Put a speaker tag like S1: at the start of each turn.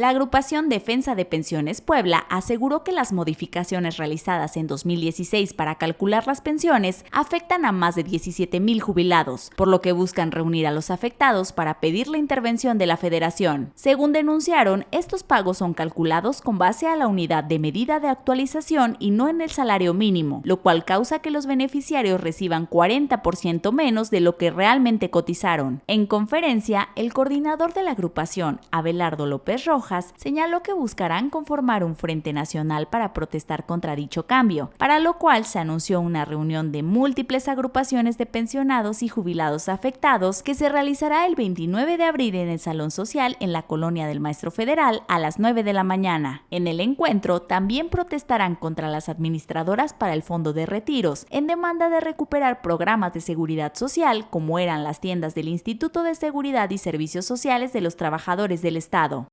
S1: La agrupación Defensa de Pensiones Puebla aseguró que las modificaciones realizadas en 2016 para calcular las pensiones afectan a más de 17 mil jubilados, por lo que buscan reunir a los afectados para pedir la intervención de la federación. Según denunciaron, estos pagos son calculados con base a la unidad de medida de actualización y no en el salario mínimo, lo cual causa que los beneficiarios reciban 40% menos de lo que realmente cotizaron. En conferencia, el coordinador de la agrupación, Abelardo López Rojas, señaló que buscarán conformar un frente nacional para protestar contra dicho cambio, para lo cual se anunció una reunión de múltiples agrupaciones de pensionados y jubilados afectados que se realizará el 29 de abril en el Salón Social en la colonia del Maestro Federal a las 9 de la mañana. En el encuentro también protestarán contra las administradoras para el Fondo de Retiros, en demanda de recuperar programas de seguridad social como eran las tiendas del Instituto de Seguridad y Servicios Sociales de los Trabajadores del Estado.